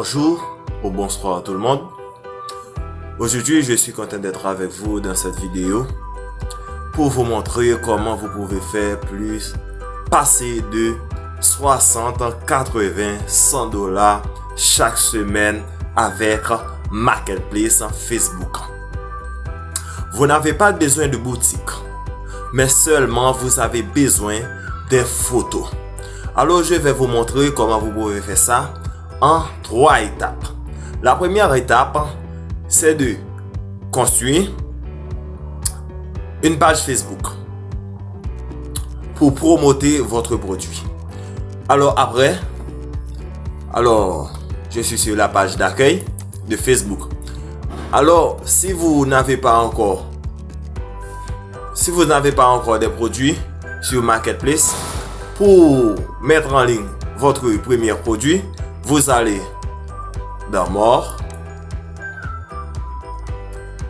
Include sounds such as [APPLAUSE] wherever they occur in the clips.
bonjour ou bonsoir à tout le monde. Aujourd'hui, je suis content d'être avec vous dans cette vidéo pour vous montrer comment vous pouvez faire plus, passer de 60, 80, 100 dollars chaque semaine avec Marketplace Facebook. Vous n'avez pas besoin de boutique, mais seulement vous avez besoin des photos. Alors, je vais vous montrer comment vous pouvez faire ça en trois étapes. La première étape, c'est de construire une page Facebook pour promoter votre produit. Alors après, alors je suis sur la page d'accueil de Facebook. Alors si vous n'avez pas encore, si vous n'avez pas encore des produits sur Marketplace, pour mettre en ligne votre premier produit, vous allez dans mort.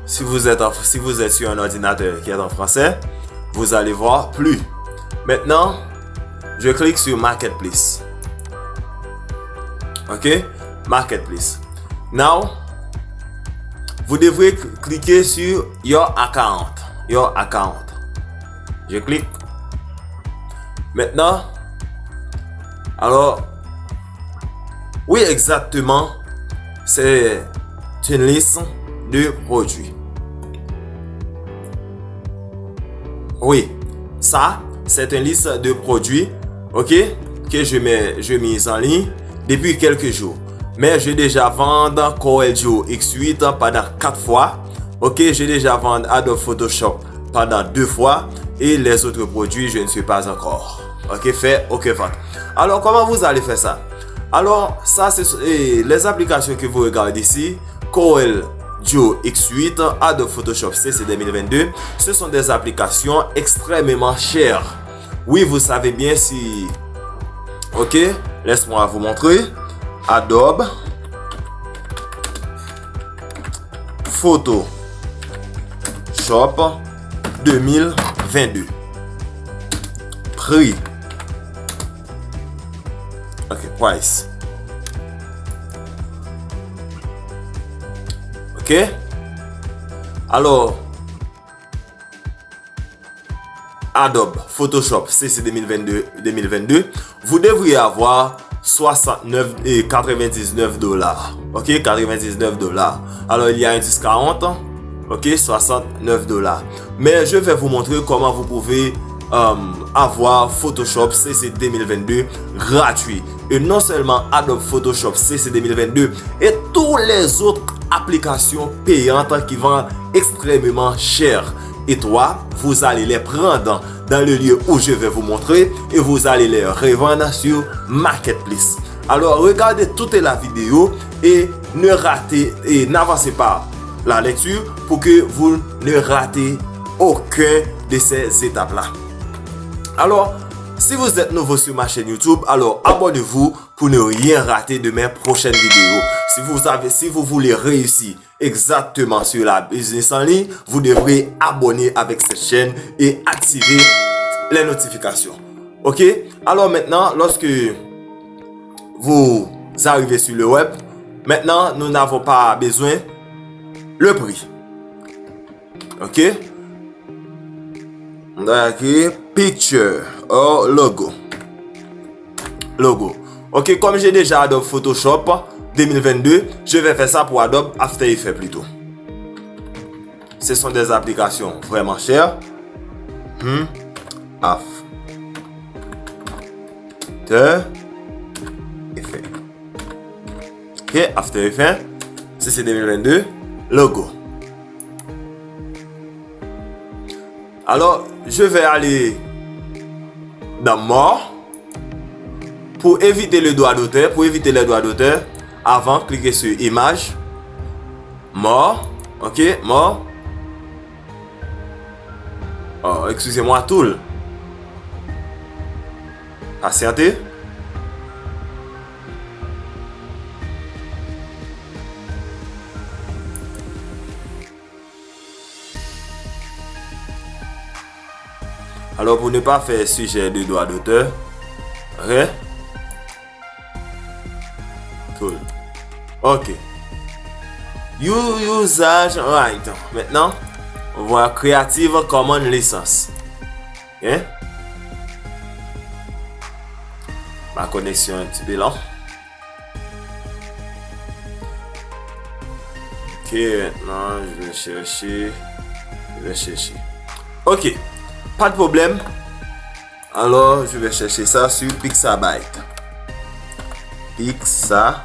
Si vous, êtes si vous êtes sur un ordinateur qui est en français, vous allez voir plus. Maintenant, je clique sur Marketplace. Ok? Marketplace. Now, vous devrez cliquer sur Your Account. Your Account. Je clique. Maintenant, alors, oui, exactement, c'est une liste de produits. Oui, ça, c'est une liste de produits, ok, que je mets, je mise en ligne depuis quelques jours. Mais j'ai déjà vendu Corel X8 pendant 4 fois. Ok, j'ai déjà vendu Adobe Photoshop pendant 2 fois. Et les autres produits, je ne suis pas encore. Ok, fait, ok, vente. Alors, comment vous allez faire ça? Alors, ça, c'est les applications que vous regardez ici. Corel Duo X8, Adobe Photoshop CC 2022. Ce sont des applications extrêmement chères. Oui, vous savez bien si... Ok, laisse-moi vous montrer. Adobe Photoshop 2022. Prix Ok, price. Ok? Alors, Adobe Photoshop CC 2022, vous devriez avoir 69 et 99 dollars. Ok, 99 dollars. Alors, il y a un 1040. Ok, 69 dollars. Mais je vais vous montrer comment vous pouvez euh, avoir Photoshop CC 2022 gratuit et non seulement Adobe Photoshop CC 2022 et toutes les autres applications payantes qui vendent extrêmement cher. Et toi, vous allez les prendre dans le lieu où je vais vous montrer et vous allez les revendre sur Marketplace. Alors, regardez toute la vidéo et ne ratez et n'avancez pas la lecture pour que vous ne ratez aucun de ces étapes-là. Alors, si vous êtes nouveau sur ma chaîne YouTube, alors abonnez-vous pour ne rien rater de mes prochaines vidéos. Si vous, avez, si vous voulez réussir exactement sur la business en ligne, vous devrez abonner avec cette chaîne et activer les notifications. Ok? Alors maintenant, lorsque vous arrivez sur le web, maintenant, nous n'avons pas besoin le prix. Ok? Ok, picture or logo. Logo. Ok, comme j'ai déjà Adobe Photoshop 2022, je vais faire ça pour Adobe After Effects plutôt. Ce sont des applications vraiment chères. Hmm. After Effects. Ok, After Effects. C'est 2022. Logo. Alors, je vais aller dan mor pou evite le doa d'auteur pou evite le doa d'auteur avan klike su imaj mor ok mor oh, eksuse mwa tool asyante Alors pour ne pas faire sujet de droit d'auteur, Ré. Cool. Ok. Usage right. Maintenant, on voit Creative Common License. Ok. Ma connexion est un petit peu lente. Ok, maintenant je vais chercher. Je vais chercher. Ok. Pas de problème. Alors, je vais chercher ça sur Pixabay. Pixabay.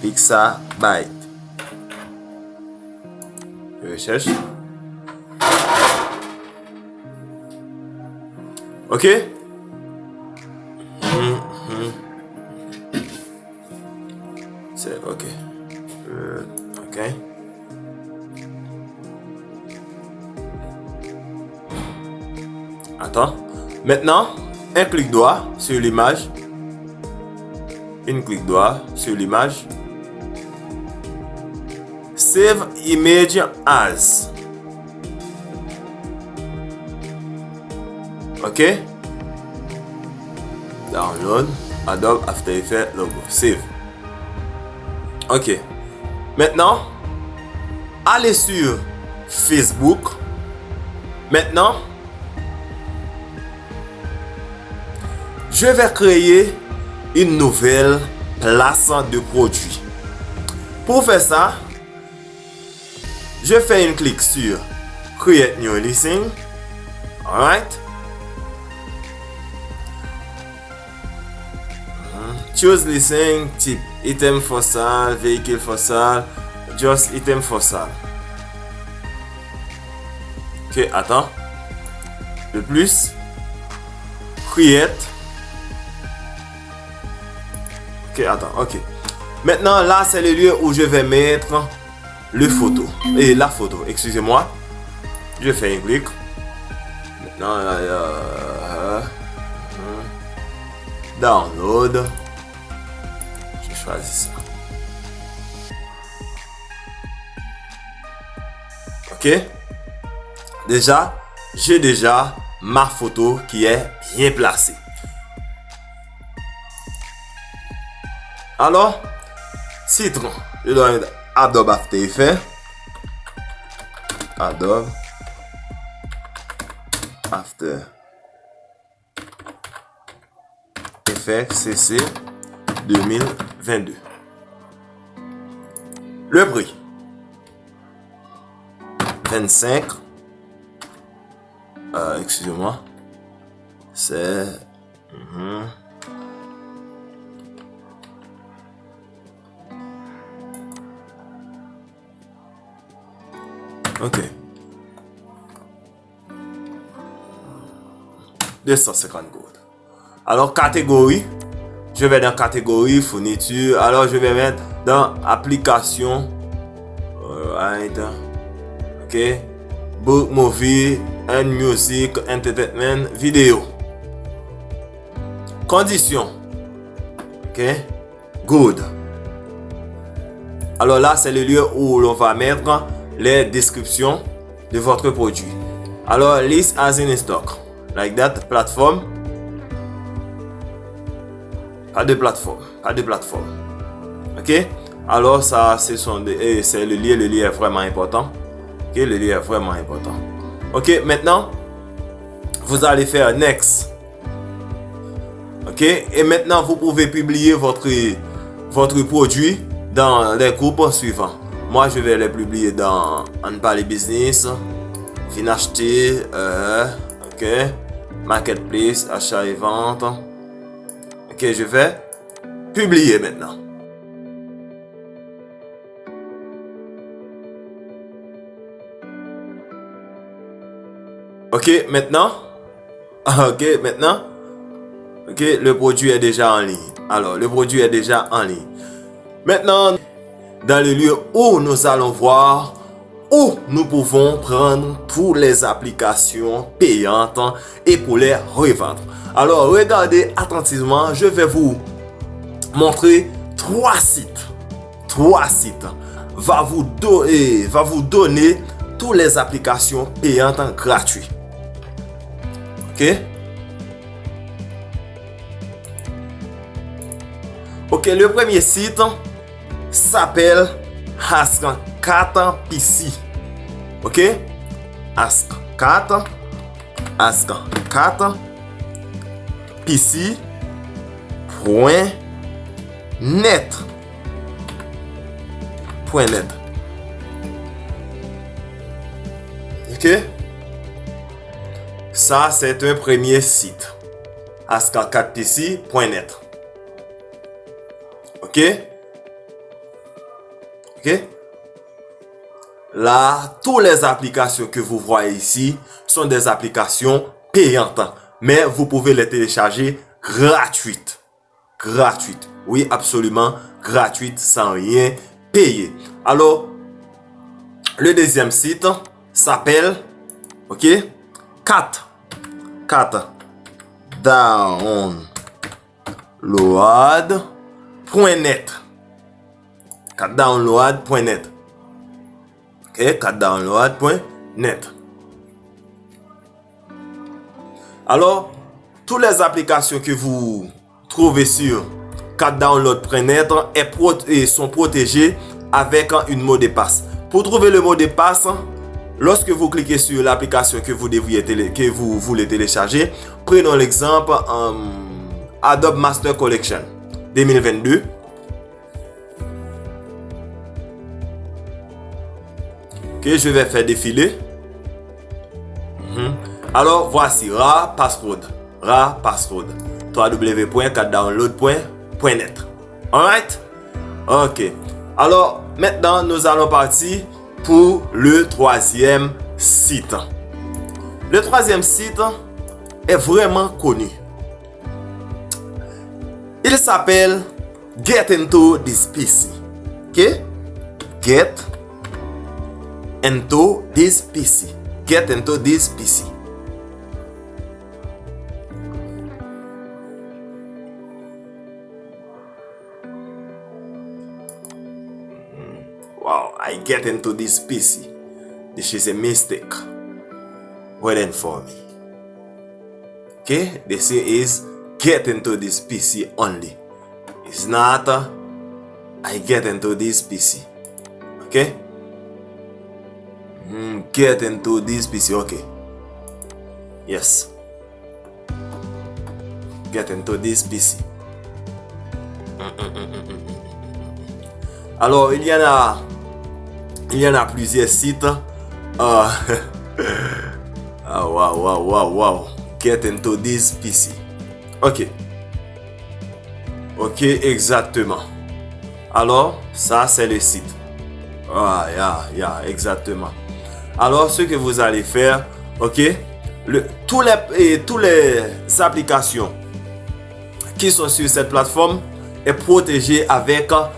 Pixabay. Je cherche. Ok? Maintenant, un clic droit sur l'image. Une clic droit sur l'image. Save image as. Ok? Download. Adobe After Effects logo. Save. Ok. Maintenant, allez sur Facebook. Maintenant, je vais créer une nouvelle place de produit. Pour faire ça, je fais un clic sur Create New Listing. Alright. Choose listing type item for sale, vehicle for sale, just item for sale. Ok, attends. De plus, create Ok, attends, ok. Maintenant, là, c'est le lieu où je vais mettre le photo. Et la photo, excusez-moi. Je fais un clic. Maintenant, là, euh, download. Je choisis ça. Ok. Déjà, j'ai déjà ma photo qui est bien placée. Alors, citron. Je dois mettre Adobe After Effects. Adobe After Effects CC 2022. Le prix. 25. Euh, excusez-moi. C'est... Mhm. Ok. 250 gold. Alors, catégorie. Je vais dans catégorie, fourniture. Alors, je vais mettre dans application. Alright. Ok. Book, movie, and music, entertainment, vidéo. Condition. Ok. Good. Alors là, c'est le lieu où l'on va mettre les descriptions de votre produit. Alors, list as in stock. Like that, plateforme. Pas de plateforme. Pas de plateforme. Ok? Alors, ça, c'est le lien. Le lien est vraiment important. Ok? Le lien est vraiment important. Ok? Maintenant, vous allez faire next. Ok? Et maintenant, vous pouvez publier votre, votre produit dans les groupes suivants. Moi, je vais les publier dans On Business, Fin acheter, euh, ok, Marketplace, achat et vente. Ok, je vais publier maintenant. Ok, maintenant? [LAUGHS] Ok, maintenant? Ok, le produit est déjà en ligne. Alors, le produit est déjà en ligne. Maintenant, dans le lieu où nous allons voir où nous pouvons prendre toutes les applications payantes et pour les revendre. Alors, regardez attentivement, je vais vous montrer trois sites. Trois sites va vous, donner, va vous donner toutes les applications payantes gratuites. Ok? Ok, le premye sit S'apel Ask4 PC Ok? Ask4 Ask4 PC Point Net. Point net. Ok? Sa c'est un premye sit Ask4PC.net Ok? Ok? La, tous les applications que vous voyez ici sont des applications payantes. Mais vous pouvez les télécharger gratuites. Gratuites. Oui, absolument gratuites sans rien payer. Alors, le deuxième site s'appelle, ok, 4. 4. Download.net. 4 download.net. Ok, 4 download.net. Alors, toutes les applications que vous trouvez sur 4 download.net sont protégées avec un mot de passe. Pour trouver le mot de passe, lorsque vous cliquez sur l'application que vous vous voulez télécharger, prenons l'exemple euh, Adobe Master Collection 2022. Que je vais faire défiler. Mhm. Alors, voici Ra Password. Ra Password. www.4download.net Alright? Ok. Alors, maintenant, nous allons partir pour le troisième site. Le troisième site est vraiment connu. Il s'appelle Get Into This PC. Ok? Get into this PC. Get into this PC. Wow, I get into this PC. This is a mistake. Waiting for me. Okay, this is get into this PC only. It's not uh, I get into this PC. Okay? Mm, get into this PC. Okay. Yes. Get into this PC. Alors, il y en a il y en a plusieurs sites. Uh, [LAUGHS] ah, wow, wow, wow, wow. Get into this PC. Ok. Ok, exactement. Alors, ça, c'est le site. Ah, yeah, yeah, exactement. Alors, ce que vous allez faire, ok, le, tous les, les applications qui sont sur cette plateforme est protégé avec un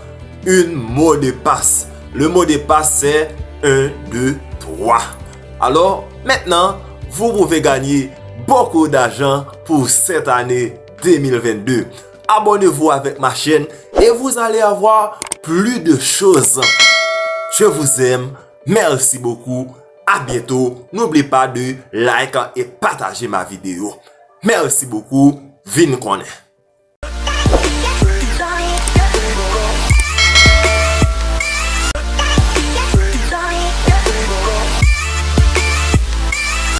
mot de passe. Le mot de passe c'est 1, 2, 3. Alors, maintenant, vous pouvez gagner beaucoup d'argent pour cette année 2022. Abonnez-vous avec ma chaîne et vous allez avoir plus de choses. Je vous aime. Merci beaucoup. A bientou, n'oubli pa de like et pataje ma video. Mersi bokou, vin konen.